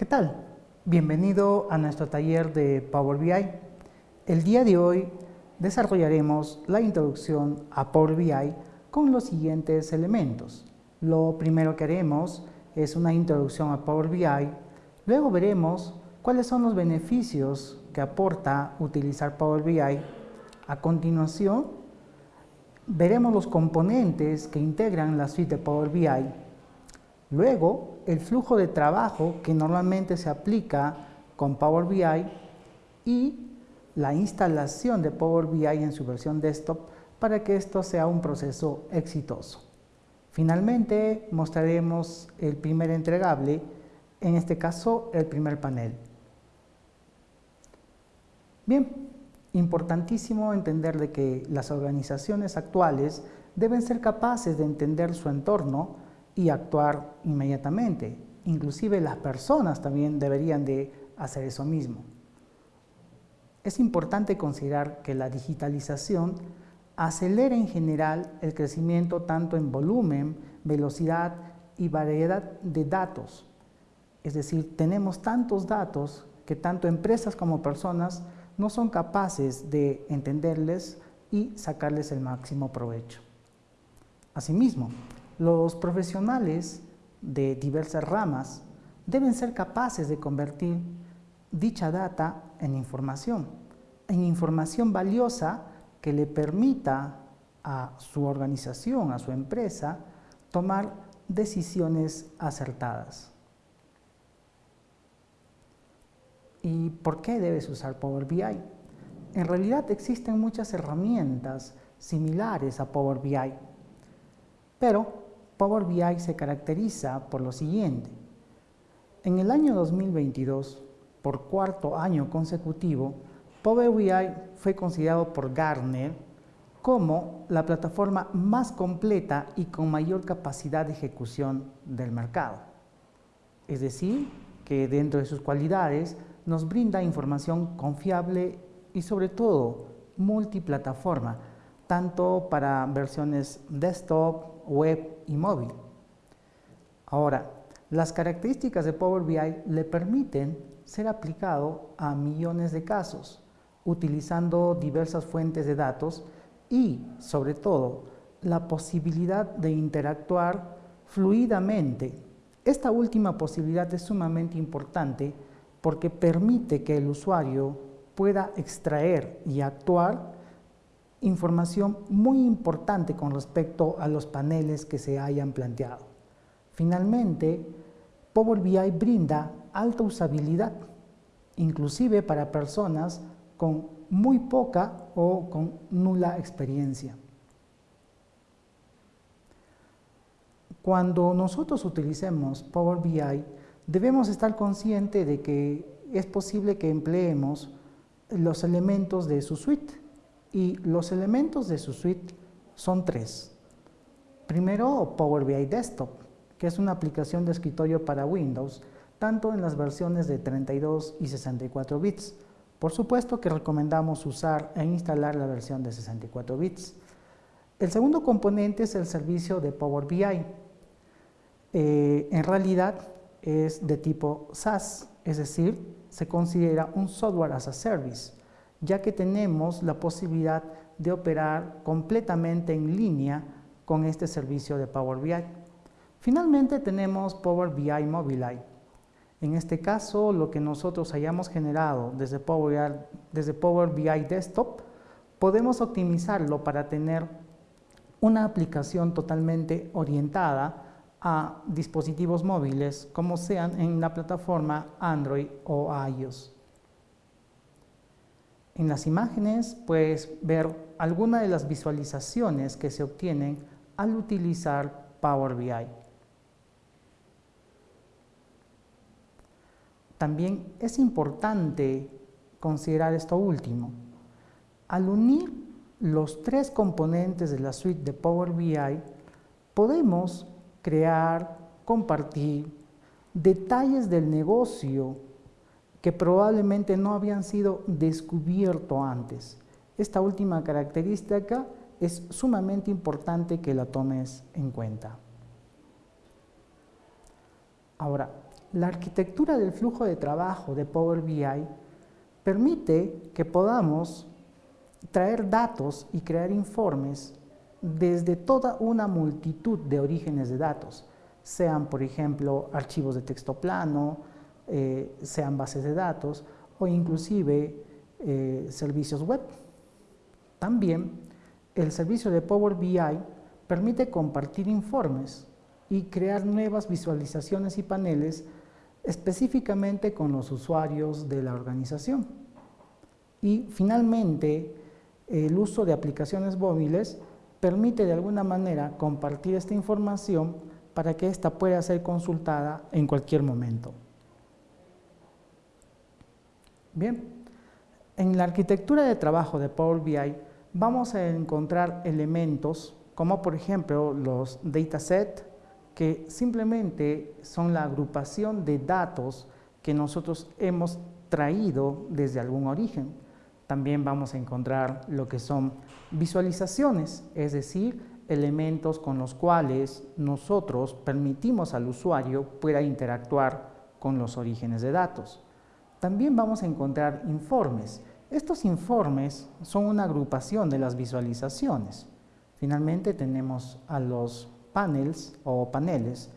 ¿Qué tal? Bienvenido a nuestro taller de Power BI. El día de hoy desarrollaremos la introducción a Power BI con los siguientes elementos. Lo primero que haremos es una introducción a Power BI, luego veremos cuáles son los beneficios que aporta utilizar Power BI. A continuación, veremos los componentes que integran la suite de Power BI. Luego, el flujo de trabajo que normalmente se aplica con Power BI y la instalación de Power BI en su versión desktop para que esto sea un proceso exitoso. Finalmente, mostraremos el primer entregable, en este caso el primer panel. Bien, importantísimo entender de que las organizaciones actuales deben ser capaces de entender su entorno y actuar inmediatamente. Inclusive las personas también deberían de hacer eso mismo. Es importante considerar que la digitalización acelera en general el crecimiento tanto en volumen, velocidad y variedad de datos. Es decir, tenemos tantos datos que tanto empresas como personas no son capaces de entenderles y sacarles el máximo provecho. Asimismo, los profesionales de diversas ramas deben ser capaces de convertir dicha data en información, en información valiosa que le permita a su organización, a su empresa, tomar decisiones acertadas. ¿Y por qué debes usar Power BI? En realidad existen muchas herramientas similares a Power BI, pero Power BI se caracteriza por lo siguiente. En el año 2022, por cuarto año consecutivo, Power BI fue considerado por Gartner como la plataforma más completa y con mayor capacidad de ejecución del mercado. Es decir, que dentro de sus cualidades nos brinda información confiable y sobre todo multiplataforma, tanto para versiones desktop, web y móvil. Ahora, las características de Power BI le permiten ser aplicado a millones de casos, utilizando diversas fuentes de datos y, sobre todo, la posibilidad de interactuar fluidamente. Esta última posibilidad es sumamente importante porque permite que el usuario pueda extraer y actuar información muy importante con respecto a los paneles que se hayan planteado. Finalmente, Power BI brinda alta usabilidad, inclusive para personas con muy poca o con nula experiencia. Cuando nosotros utilicemos Power BI, debemos estar conscientes de que es posible que empleemos los elementos de su suite y los elementos de su suite son tres. Primero, Power BI Desktop, que es una aplicación de escritorio para Windows, tanto en las versiones de 32 y 64 bits. Por supuesto que recomendamos usar e instalar la versión de 64 bits. El segundo componente es el servicio de Power BI. Eh, en realidad es de tipo SaaS, es decir, se considera un software as a service, ya que tenemos la posibilidad de operar completamente en línea con este servicio de Power BI. Finalmente tenemos Power BI Mobile. En este caso, lo que nosotros hayamos generado desde Power, BI, desde Power BI Desktop, podemos optimizarlo para tener una aplicación totalmente orientada a dispositivos móviles como sean en la plataforma Android o iOS. En las imágenes puedes ver algunas de las visualizaciones que se obtienen al utilizar Power BI. También es importante considerar esto último. Al unir los tres componentes de la suite de Power BI, podemos crear, compartir detalles del negocio que probablemente no habían sido descubiertos antes. Esta última característica es sumamente importante que la tomes en cuenta. Ahora, La arquitectura del flujo de trabajo de Power BI permite que podamos traer datos y crear informes desde toda una multitud de orígenes de datos, sean por ejemplo archivos de texto plano, eh, sean bases de datos o inclusive eh, servicios web. También el servicio de Power BI permite compartir informes y crear nuevas visualizaciones y paneles específicamente con los usuarios de la organización. Y finalmente, el uso de aplicaciones móviles permite de alguna manera compartir esta información para que ésta pueda ser consultada en cualquier momento. Bien, en la arquitectura de trabajo de Power BI vamos a encontrar elementos como por ejemplo los datasets que simplemente son la agrupación de datos que nosotros hemos traído desde algún origen. También vamos a encontrar lo que son visualizaciones, es decir, elementos con los cuales nosotros permitimos al usuario pueda interactuar con los orígenes de datos. También vamos a encontrar informes. Estos informes son una agrupación de las visualizaciones. Finalmente tenemos a los panels o paneles,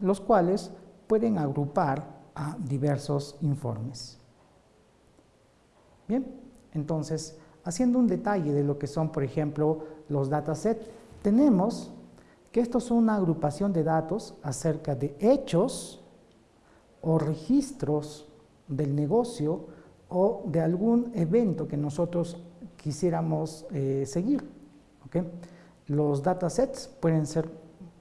los cuales pueden agrupar a diversos informes. Bien, entonces, haciendo un detalle de lo que son, por ejemplo, los datasets, tenemos que estos son una agrupación de datos acerca de hechos o registros del negocio o de algún evento que nosotros quisiéramos eh, seguir. Los datasets pueden ser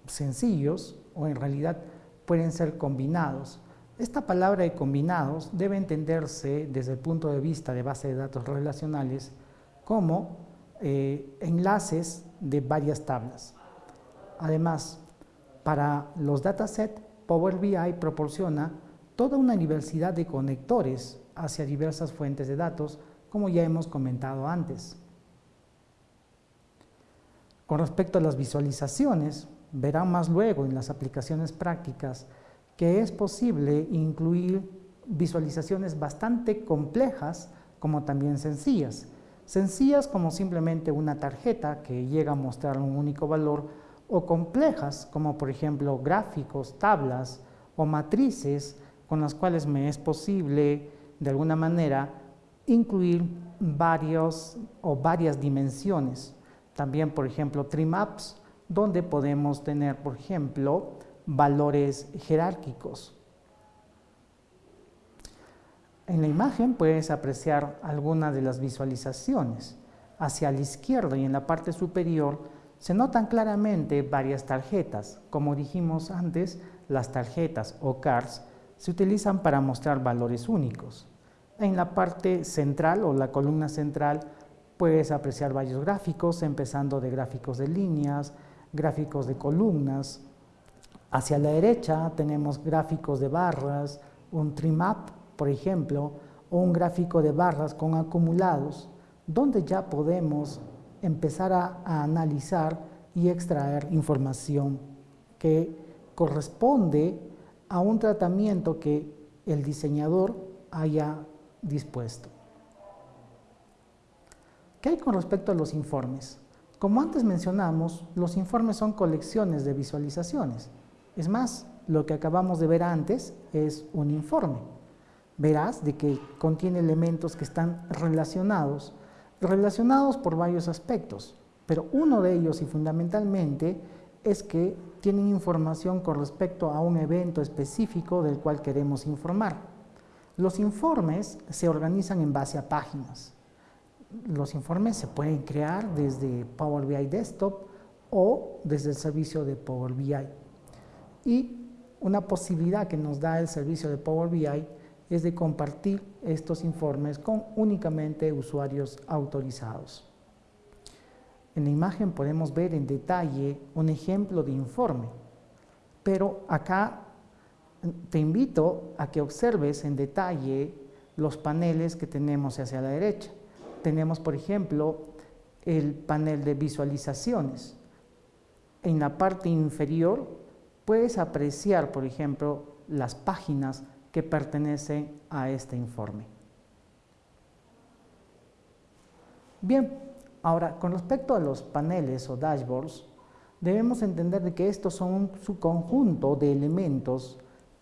sencillos o en realidad pueden ser combinados. Esta palabra de combinados debe entenderse desde el punto de vista de base de datos relacionales como eh, enlaces de varias tablas. Además, para los datasets, Power BI proporciona toda una diversidad de conectores hacia diversas fuentes de datos, como ya hemos comentado antes. Con respecto a las visualizaciones, verán más luego en las aplicaciones prácticas que es posible incluir visualizaciones bastante complejas como también sencillas. Sencillas como simplemente una tarjeta que llega a mostrar un único valor o complejas como por ejemplo gráficos, tablas o matrices con las cuales me es posible de alguna manera incluir varios o varias dimensiones. También por ejemplo maps donde podemos tener por ejemplo valores jerárquicos. En la imagen puedes apreciar algunas de las visualizaciones. Hacia la izquierda y en la parte superior se notan claramente varias tarjetas. Como dijimos antes, las tarjetas o cards se utilizan para mostrar valores únicos. En la parte central o la columna central puedes apreciar varios gráficos, empezando de gráficos de líneas, gráficos de columnas, Hacia la derecha tenemos gráficos de barras, un trim-up, por ejemplo, o un gráfico de barras con acumulados, donde ya podemos empezar a, a analizar y extraer información que corresponde a un tratamiento que el diseñador haya dispuesto. ¿Qué hay con respecto a los informes? Como antes mencionamos, los informes son colecciones de visualizaciones. Es más, lo que acabamos de ver antes es un informe. Verás de que contiene elementos que están relacionados, relacionados por varios aspectos, pero uno de ellos y fundamentalmente es que tienen información con respecto a un evento específico del cual queremos informar. Los informes se organizan en base a páginas. Los informes se pueden crear desde Power BI Desktop o desde el servicio de Power BI. Y una posibilidad que nos da el servicio de Power BI es de compartir estos informes con únicamente usuarios autorizados. En la imagen podemos ver en detalle un ejemplo de informe, pero acá te invito a que observes en detalle los paneles que tenemos hacia la derecha. Tenemos, por ejemplo, el panel de visualizaciones. En la parte inferior puedes apreciar, por ejemplo, las páginas que pertenecen a este informe. Bien, ahora con respecto a los paneles o dashboards, debemos entender de que estos son su conjunto de elementos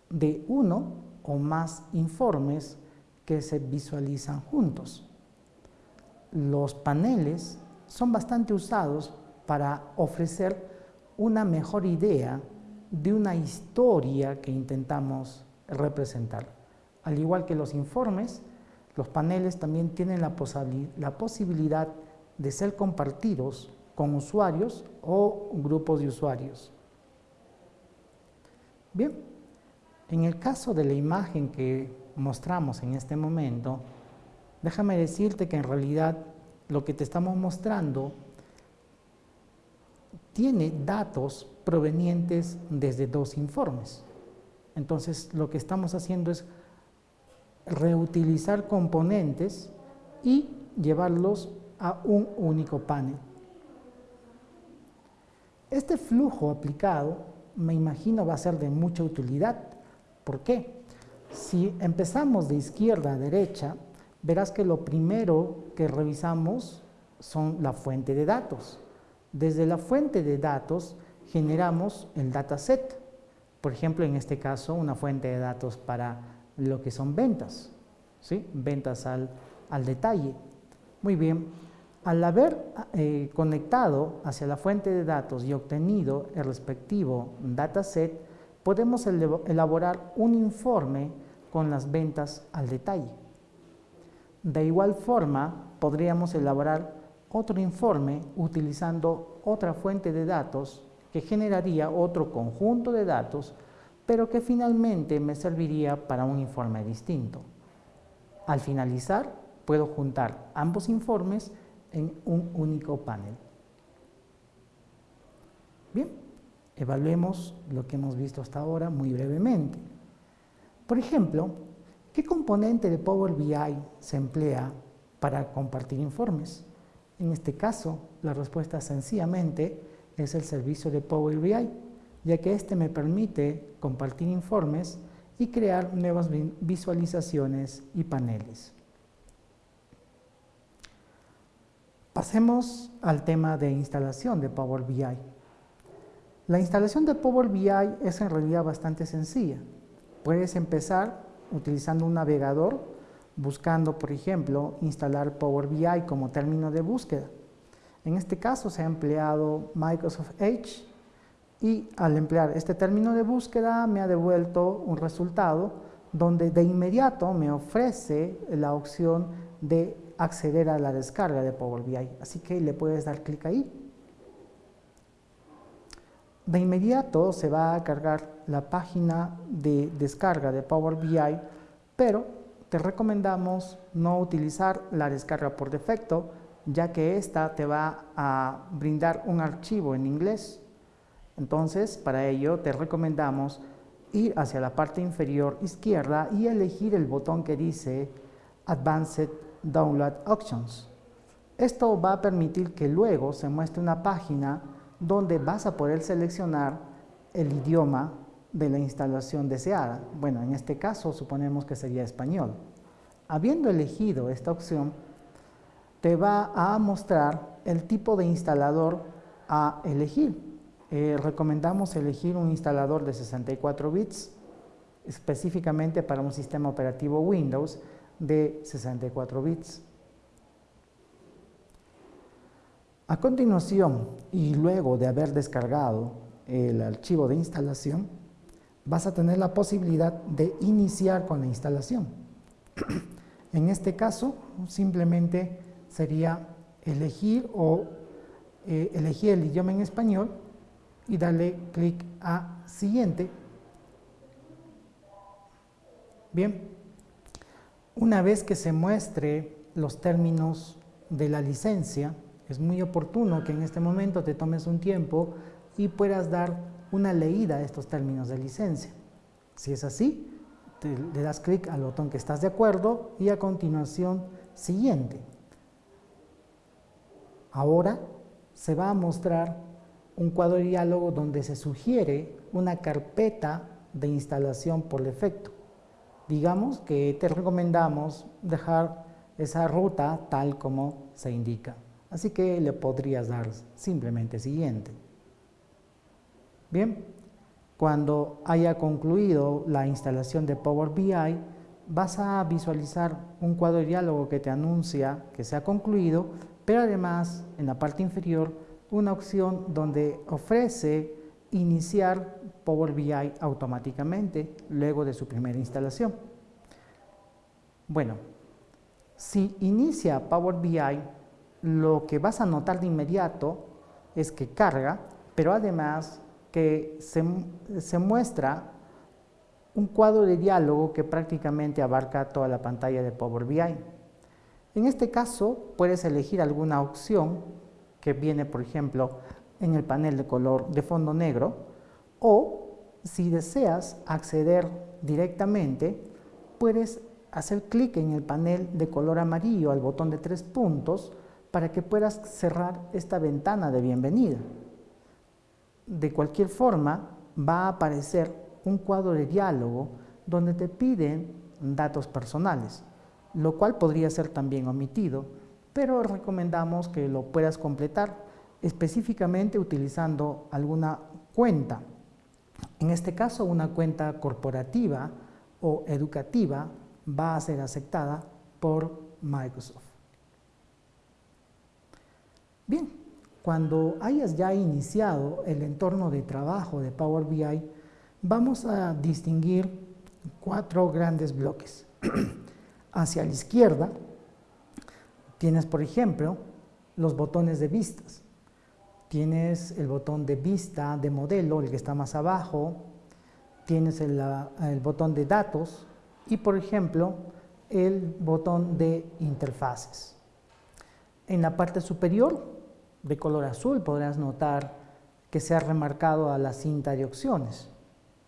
de uno o más informes que se visualizan juntos. Los paneles son bastante usados para ofrecer una mejor idea de una historia que intentamos representar. Al igual que los informes, los paneles también tienen la, la posibilidad de ser compartidos con usuarios o grupos de usuarios. Bien, en el caso de la imagen que mostramos en este momento, déjame decirte que en realidad lo que te estamos mostrando tiene datos provenientes desde dos informes. Entonces, lo que estamos haciendo es reutilizar componentes y llevarlos a un único panel. Este flujo aplicado, me imagino, va a ser de mucha utilidad. ¿Por qué? Si empezamos de izquierda a derecha, verás que lo primero que revisamos son la fuente de datos. Desde la fuente de datos generamos el dataset. Por ejemplo, en este caso, una fuente de datos para lo que son ventas, ¿sí? ventas al, al detalle. Muy bien, al haber eh, conectado hacia la fuente de datos y obtenido el respectivo dataset, podemos elaborar un informe con las ventas al detalle. De igual forma, podríamos elaborar otro informe utilizando otra fuente de datos que generaría otro conjunto de datos, pero que finalmente me serviría para un informe distinto. Al finalizar, puedo juntar ambos informes en un único panel. Bien, evaluemos lo que hemos visto hasta ahora muy brevemente. Por ejemplo, ¿qué componente de Power BI se emplea para compartir informes? En este caso, la respuesta sencillamente es el servicio de Power BI, ya que este me permite compartir informes y crear nuevas visualizaciones y paneles. Pasemos al tema de instalación de Power BI. La instalación de Power BI es en realidad bastante sencilla. Puedes empezar utilizando un navegador, buscando, por ejemplo, instalar Power BI como término de búsqueda. En este caso se ha empleado Microsoft Edge y al emplear este término de búsqueda me ha devuelto un resultado donde de inmediato me ofrece la opción de acceder a la descarga de Power BI. Así que le puedes dar clic ahí. De inmediato se va a cargar la página de descarga de Power BI, pero te recomendamos no utilizar la descarga por defecto, ya que esta te va a brindar un archivo en inglés. Entonces, para ello te recomendamos ir hacia la parte inferior izquierda y elegir el botón que dice Advanced Download Options. Esto va a permitir que luego se muestre una página donde vas a poder seleccionar el idioma de la instalación deseada. Bueno, en este caso suponemos que sería español. Habiendo elegido esta opción, te va a mostrar el tipo de instalador a elegir. Eh, recomendamos elegir un instalador de 64 bits, específicamente para un sistema operativo Windows, de 64 bits. A continuación, y luego de haber descargado el archivo de instalación, vas a tener la posibilidad de iniciar con la instalación. en este caso, simplemente sería elegir o eh, elegir el idioma en español y darle clic a siguiente. Bien, una vez que se muestre los términos de la licencia, es muy oportuno que en este momento te tomes un tiempo y puedas dar una leída a estos términos de licencia. Si es así, le das clic al botón que estás de acuerdo y a continuación siguiente. Ahora se va a mostrar un cuadro de diálogo donde se sugiere una carpeta de instalación por defecto. Digamos que te recomendamos dejar esa ruta tal como se indica. Así que le podrías dar simplemente siguiente. Bien, cuando haya concluido la instalación de Power BI, vas a visualizar un cuadro de diálogo que te anuncia que se ha concluido, pero además en la parte inferior una opción donde ofrece iniciar Power BI automáticamente luego de su primera instalación. Bueno, si inicia Power BI, lo que vas a notar de inmediato es que carga, pero además que se, se muestra un cuadro de diálogo que prácticamente abarca toda la pantalla de Power BI. En este caso, puedes elegir alguna opción que viene, por ejemplo, en el panel de color de fondo negro, o si deseas acceder directamente, puedes hacer clic en el panel de color amarillo al botón de tres puntos para que puedas cerrar esta ventana de bienvenida. De cualquier forma, va a aparecer un cuadro de diálogo donde te piden datos personales, lo cual podría ser también omitido, pero recomendamos que lo puedas completar específicamente utilizando alguna cuenta. En este caso, una cuenta corporativa o educativa va a ser aceptada por Microsoft. Bien, cuando hayas ya iniciado el entorno de trabajo de Power BI, vamos a distinguir cuatro grandes bloques. Hacia la izquierda tienes, por ejemplo, los botones de vistas. Tienes el botón de vista de modelo, el que está más abajo, tienes el, botón de datos y, por ejemplo, el botón de interfaces. En la parte superior, de color azul, podrás notar que se ha remarcado a la cinta de opciones.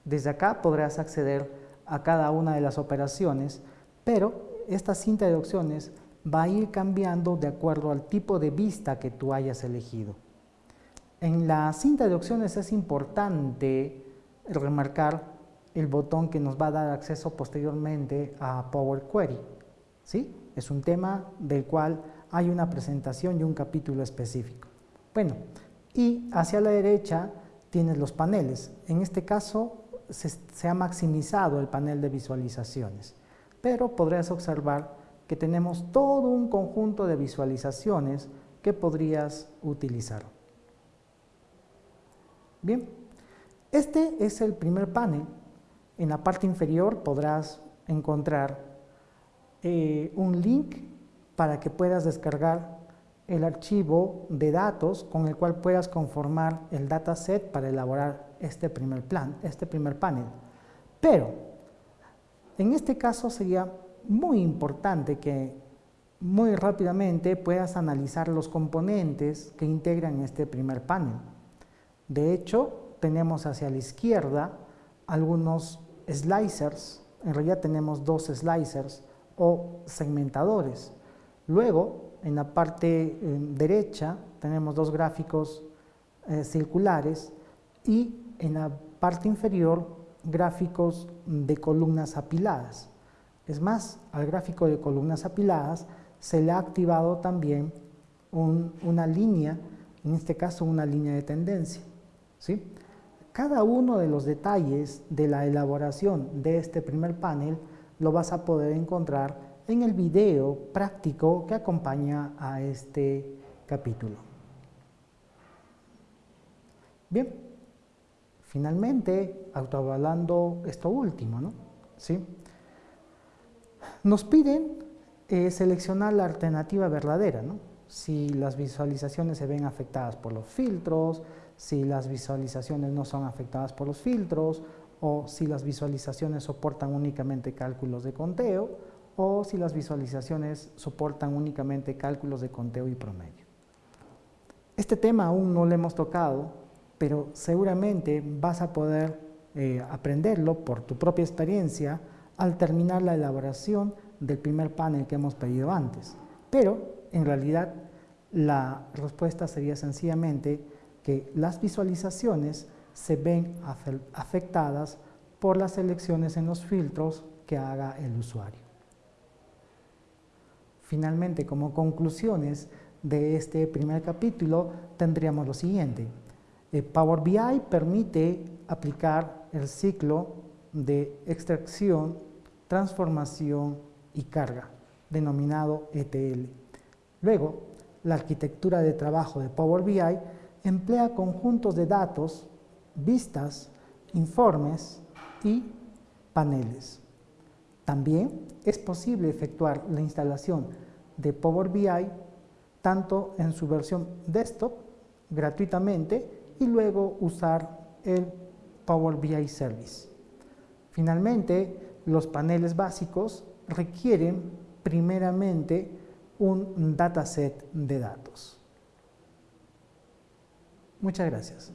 Desde acá podrás acceder a cada una de las operaciones, pero esta cinta de opciones va a ir cambiando de acuerdo al tipo de vista que tú hayas elegido. En la cinta de opciones es importante remarcar el botón que nos va a dar acceso posteriormente a Power Query. ¿sí? Es un tema del cual hay una presentación y un capítulo específico. Bueno, y hacia la derecha tienes los paneles. En este caso se, ha maximizado el panel de visualizaciones, pero podrías observar que tenemos todo un conjunto de visualizaciones que podrías utilizar. Bien, este es el primer panel. En la parte inferior podrás encontrar eh, un link para que puedas descargar el archivo de datos con el cual puedas conformar el dataset para elaborar este primer plan, este primer panel. Pero en este caso sería muy importante que muy rápidamente puedas analizar los componentes que integran este primer panel. De hecho, tenemos hacia la izquierda algunos slicers, en realidad tenemos dos slicers o segmentadores. Luego, en la parte eh, derecha tenemos dos gráficos eh, circulares y en la parte inferior gráficos de columnas apiladas. Es más, al gráfico de columnas apiladas se le ha activado también una línea, en este caso una línea de tendencia. ¿Sí? Cada uno de los detalles de la elaboración de este primer panel lo vas a poder encontrar en el video práctico que acompaña a este capítulo. Bien, Finalmente, autoavalando esto último, ¿no? ¿Sí? Nos piden eh, seleccionar la alternativa verdadera, ¿no? Si las visualizaciones se ven afectadas por los filtros, si las visualizaciones no son afectadas por los filtros, o si las visualizaciones soportan únicamente cálculos de conteo, o si las visualizaciones soportan únicamente cálculos de conteo y promedio. Este tema aún no lo hemos tocado, pero seguramente vas a poder eh, aprenderlo por tu propia experiencia al terminar la elaboración del primer panel que hemos pedido antes. Pero en realidad la respuesta sería sencillamente que las visualizaciones se ven afectadas por las selecciones en los filtros que haga el usuario. Finalmente, como conclusiones de este primer capítulo, tendríamos lo siguiente. Eh, Power BI permite aplicar el ciclo de extracción, transformación y carga, denominado ETL. Luego, la arquitectura de trabajo de Power BI emplea conjuntos de datos, vistas, informes y paneles. También es posible efectuar la instalación de Power BI tanto en su versión desktop gratuitamente y luego usar el Power BI Service. Finalmente, los paneles básicos requieren primeramente un dataset de datos. Muchas gracias.